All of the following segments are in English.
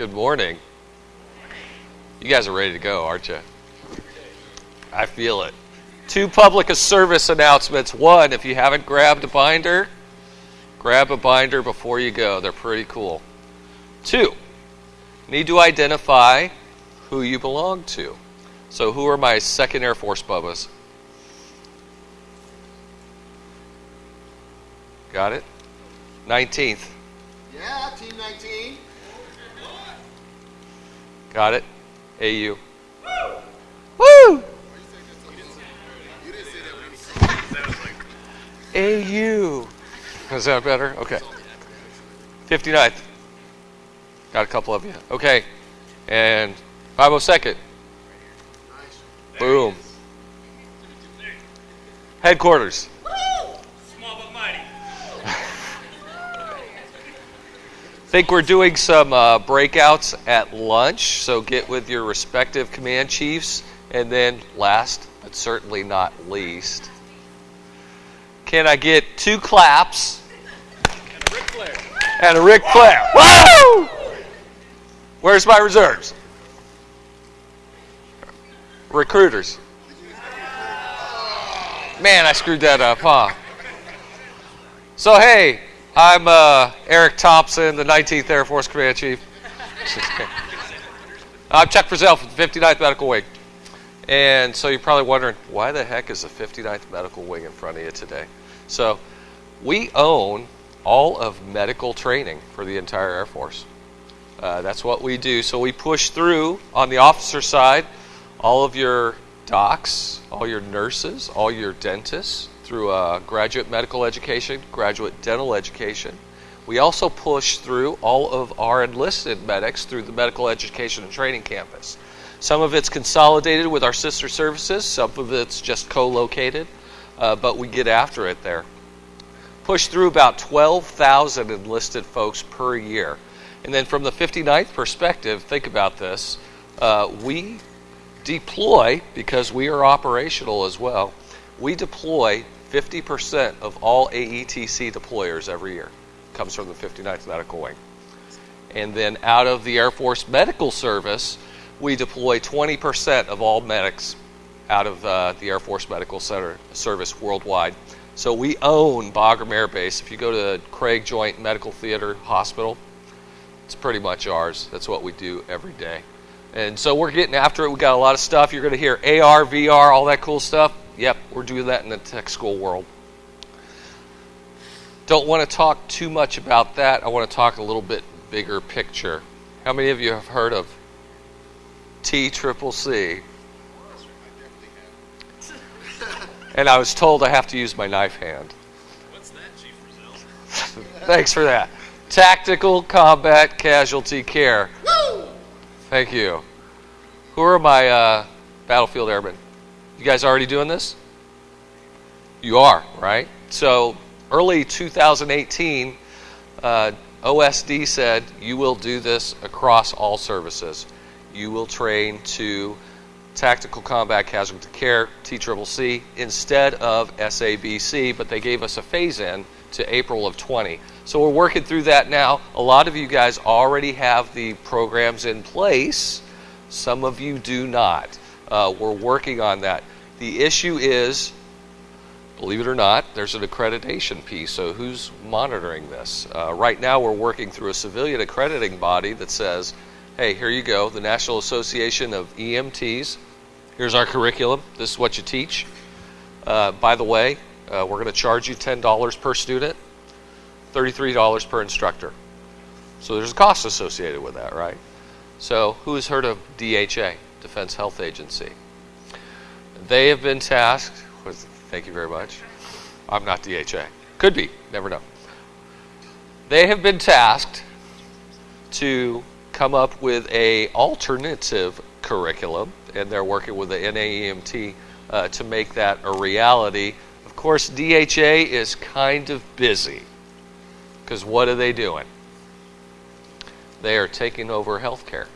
Good morning. You guys are ready to go, aren't you? I feel it. Two public service announcements. One, if you haven't grabbed a binder, grab a binder before you go. They're pretty cool. Two, need to identify who you belong to. So, who are my second Air Force bubbas? Got it? 19th. Yeah, Team 19. Got it? AU. Woo! Woo! AU. Is that better? Okay. 59th. Got a couple of you. Okay. And 502nd. Boom. Headquarters. Small but mighty. Think we're doing some uh, breakouts at lunch, so get with your respective command chiefs. And then, last but certainly not least, can I get two claps And a Ric Flair. and a Flair? Woo! Where's my reserves? Recruiters. Man, I screwed that up, huh? So, hey, I'm uh, Eric Thompson, the 19th Air Force Command Chief. I'm Chuck Frizzell from the 59th Medical Wing. And so you're probably wondering, why the heck is the 59th Medical Wing in front of you today? So we own all of medical training for the entire Air Force. Uh, that's what we do. So we push through on the officer side all of your docs, all your nurses, all your dentists through uh, graduate medical education, graduate dental education. We also push through all of our enlisted medics through the medical education and training campus. Some of it's consolidated with our sister services, some of it's just co located, uh, but we get after it there. Push through about 12,000 enlisted folks per year. And then from the 59th perspective, think about this. Uh, we deploy, because we are operational as well, we deploy 50% of all AETC deployers every year. Comes from the 59th Medical Wing. And then out of the Air Force Medical Service, we deploy 20% of all medics out of uh, the Air Force Medical Center Service worldwide. So we own Bagram Air Base. If you go to Craig Joint Medical Theater Hospital, it's pretty much ours. That's what we do every day. And so we're getting after it. We got a lot of stuff. You're going to hear AR, VR, all that cool stuff. Yep, we're doing that in the tech school world. Don't want to talk too much about that. I want to talk a little bit bigger picture. How many of you have heard of T Triple C? And I was told I have to use my knife hand. What's that, Chief Brazil? Thanks for that. Tactical Combat Casualty Care. Woo! Thank you. Who are my uh, battlefield airmen? You guys already doing this? You are, right? So early 2018, uh, OSD said you will do this across all services. You will train to Tactical Combat Casualty Care, TCCC, instead of SABC, but they gave us a phase in to April of 20. So we're working through that now. A lot of you guys already have the programs in place, some of you do not. Uh, we're working on that. The issue is, believe it or not, there's an accreditation piece. So who's monitoring this? Uh, right now, we're working through a civilian accrediting body that says, hey, here you go, the National Association of EMTs. Here's our curriculum. This is what you teach. Uh, by the way, uh, we're going to charge you $10 per student, $33 per instructor. So there's a cost associated with that, right? So who has heard of DHA, Defense Health Agency? They have been tasked with, thank you very much. I'm not DHA. Could be, never know. They have been tasked to come up with a alternative curriculum, and they're working with the NAEMT uh, to make that a reality. Of course, DHA is kind of busy because what are they doing? They are taking over healthcare.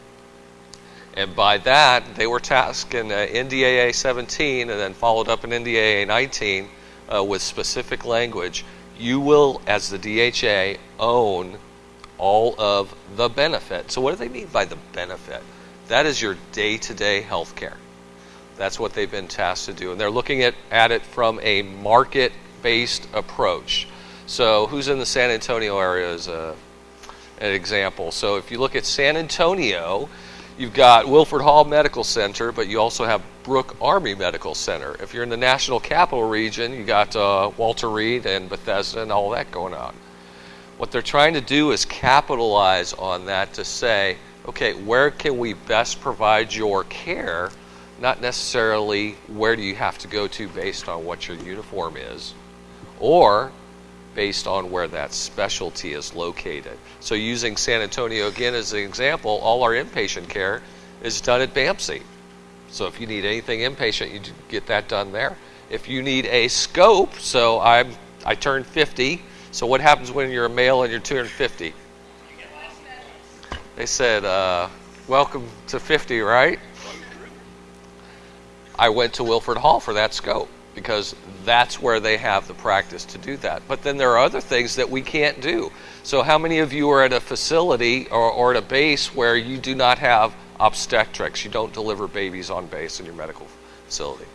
And by that, they were tasked in uh, NDAA 17 and then followed up in NDAA 19 uh, with specific language. You will, as the DHA, own all of the benefit. So, what do they mean by the benefit? That is your day to day health care. That's what they've been tasked to do. And they're looking at, at it from a market based approach. So, who's in the San Antonio area is a, an example. So, if you look at San Antonio, you've got Wilford Hall Medical Center, but you also have Brooke Army Medical Center. If you're in the National Capital Region, you got uh, Walter Reed and Bethesda and all that going on. What they're trying to do is capitalize on that to say, okay, where can we best provide your care? Not necessarily where do you have to go to based on what your uniform is, or based on where that specialty is located. So, using San Antonio again as an example, all our inpatient care is done at BAMC. So, if you need anything inpatient, you get that done there. If you need a scope, so I'm I turned 50. So, what happens when you're a male and you're 250? They said, uh, "Welcome to 50," right? I went to Wilford Hall for that scope because that's where they have the practice to do that. But then there are other things that we can't do. So, how many of you are at a facility or, or at a base where you do not have obstetrics? You don't deliver babies on base in your medical facility.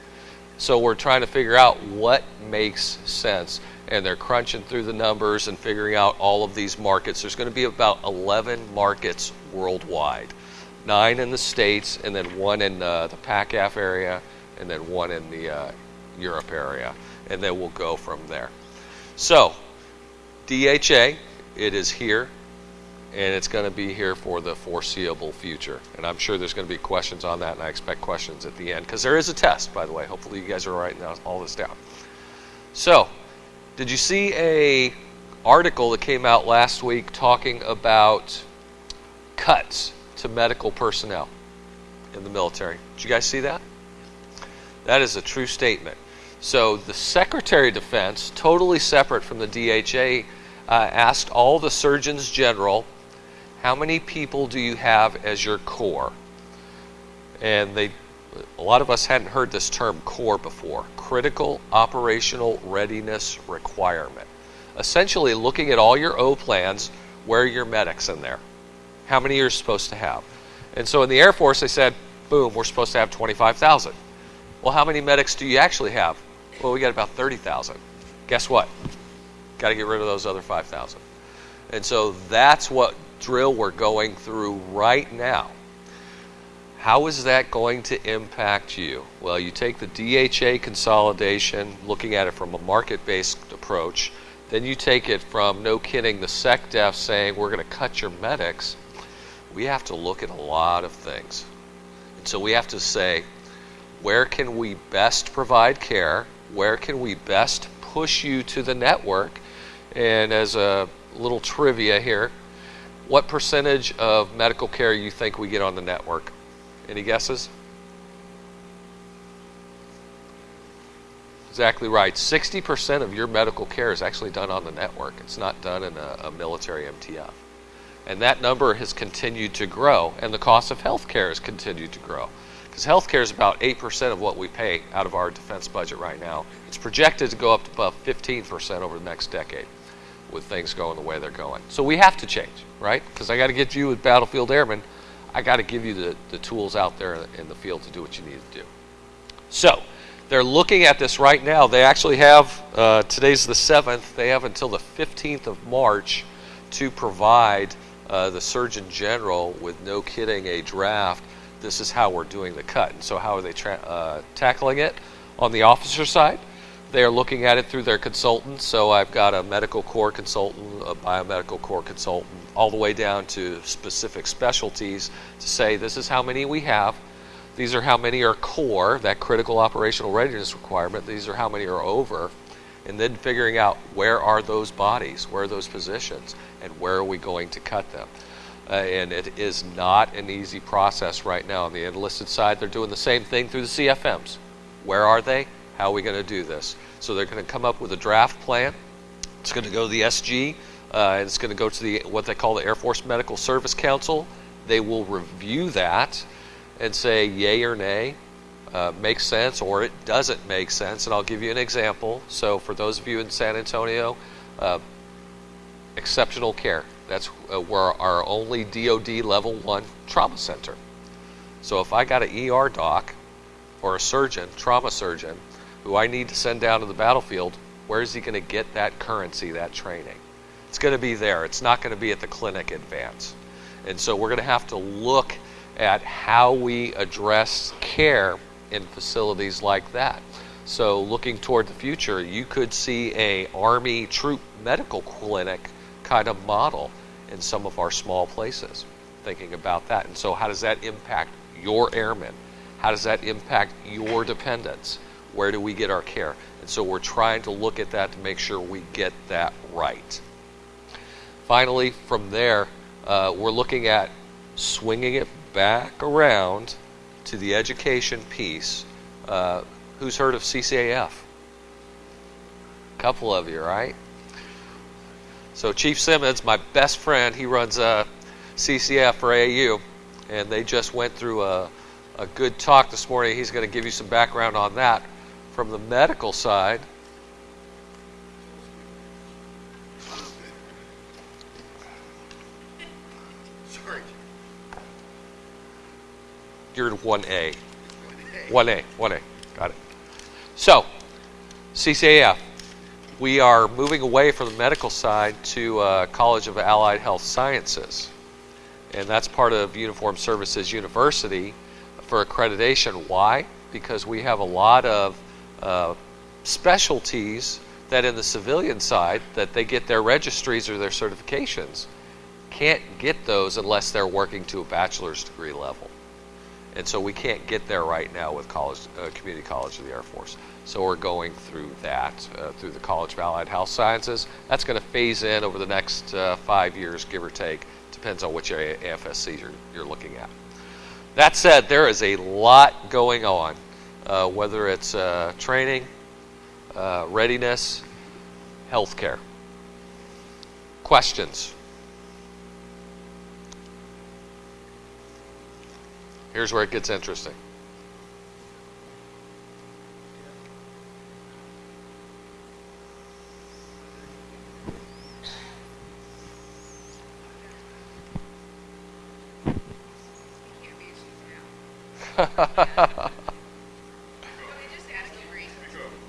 So, we're trying to figure out what makes sense. And they're crunching through the numbers and figuring out all of these markets. There's going to be about 11 markets worldwide nine in the States, and then one in uh, the PACAF area, and then one in the uh, Europe area, and then we'll go from there. So, DHA, it is here, and it's going to be here for the foreseeable future. And I'm sure there's going to be questions on that, and I expect questions at the end because there is a test, by the way. Hopefully, you guys are writing all this down. So, did you see a article that came out last week talking about cuts to medical personnel in the military? Did you guys see that? That is a true statement. So the Secretary of Defense, totally separate from the DHA, uh, asked all the surgeons general, "How many people do you have as your core?" And they, a lot of us hadn't heard this term core before. Critical operational readiness requirement. Essentially, looking at all your O plans, where are your medics in there? How many you're supposed to have? And so in the Air Force, they said, "Boom, we're supposed to have 25,000." Well, how many medics do you actually have? Well, we got about 30,000. Guess what? Got to get rid of those other 5,000. And so that's what drill we're going through right now. How is that going to impact you? Well, you take the DHA consolidation, looking at it from a market based approach, then you take it from no kidding the SecDef saying we're going to cut your medics. We have to look at a lot of things. And so we have to say, where can we best provide care? Where can we best push you to the network? And as a little trivia here, what percentage of medical care do you think we get on the network? Any guesses? Exactly right. 60% of your medical care is actually done on the network. It's not done in a, a military MTF. And that number has continued to grow, and the cost of health care has continued to grow. Because healthcare is about 8% of what we pay out of our defense budget right now. It's projected to go up to about 15% over the next decade with things going the way they're going. So we have to change, right? Because I got to get you with Battlefield Airmen, I got to give you the, the tools out there in the field to do what you need to do. So they're looking at this right now. They actually have, uh, today's the 7th, they have until the 15th of March to provide uh, the Surgeon General with no kidding a draft this is how we're doing the cut. And so, how are they uh, tackling it? On the officer side, they are looking at it through their consultants. So, I've got a medical corps consultant, a biomedical corps consultant, all the way down to specific specialties to say this is how many we have. These are how many are core, that critical operational readiness requirement. These are how many are over. And then figuring out where are those bodies, where are those positions, and where are we going to cut them. Uh, and it is not an easy process right now. On the enlisted side, they're doing the same thing through the CFMs. Where are they? How are we going to do this? So they're going to come up with a draft plan. It's going to go to the SG. Uh, and it's going to go to the what they call the Air Force Medical Service Council. They will review that and say yay or nay, uh, makes sense or it doesn't make sense. And I'll give you an example. So for those of you in San Antonio, uh, exceptional care That's uh, we're our only DoD level one trauma center. So if I got an ER doc or a surgeon, trauma surgeon, who I need to send down to the battlefield, where is he going to get that currency, that training? It's going to be there. It's not going to be at the clinic at Vance. And so we're going to have to look at how we address care in facilities like that. So looking toward the future, you could see a Army troop medical clinic kind of model in some of our small places. Thinking about that. And so how does that impact your airmen? How does that impact your dependents? Where do we get our care? And so we're trying to look at that to make sure we get that right. Finally, from there, uh, we're looking at swinging it back around to the education piece. Uh, who's heard of CCAF? A couple of you, right? So Chief Simmons, my best friend, he runs uh, CCAF for AAU, and they just went through a, a good talk this morning. He's going to give you some background on that. From the medical side, Sorry. you're in 1A. 1A, 1A. Got it. So, CCAF. We are moving away from the medical side to uh, College of Allied Health Sciences. And that's part of Uniform Services University for accreditation. Why? Because we have a lot of uh, specialties that in the civilian side that they get their registries or their certifications can't get those unless they're working to a bachelor's degree level. And so we can't get there right now with college, uh, community college of the Air Force. So we're going through that uh, through the College of Allied Health Sciences. That's going to phase in over the next uh, five years, give or take. Depends on which AFSC you're, you're looking at. That said, there is a lot going on, uh, whether it's uh, training, uh, readiness, healthcare. Questions? Here's where it gets interesting.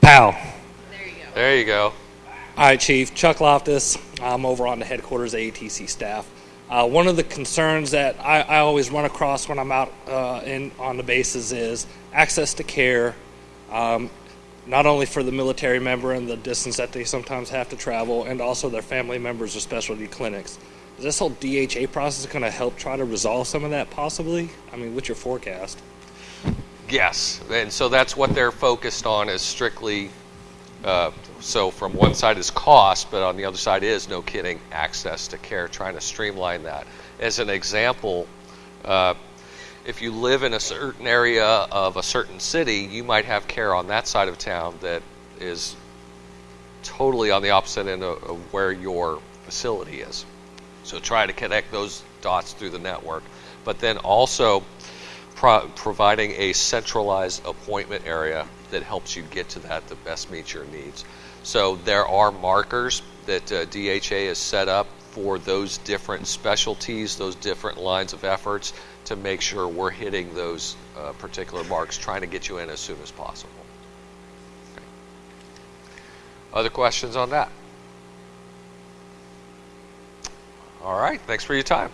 Pow. There you go. There you go. Right, Chief. Chuck Loftus. I'm over on the headquarters ATC staff. Uh, one of the concerns that I, I always run across when I'm out uh, in on the bases is access to care, um, not only for the military member and the distance that they sometimes have to travel, and also their family members or specialty clinics. Is this whole DHA process going to help try to resolve some of that possibly? I mean, what's your forecast? Yes, and so that's what they're focused on is strictly. Uh, so from one side is cost, but on the other side is no kidding access to care. Trying to streamline that. As an example, uh, if you live in a certain area of a certain city, you might have care on that side of town that is totally on the opposite end of, of where your facility is. So try to connect those dots through the network, but then also pro- providing a centralized appointment area that helps you get to that to best meet your needs. So there are markers that uh, DHA has set up for those different specialties, those different lines of efforts to make sure we're hitting those uh, particular marks, trying to get you in as soon as possible. Okay. Other questions on that? All right, thanks for your time.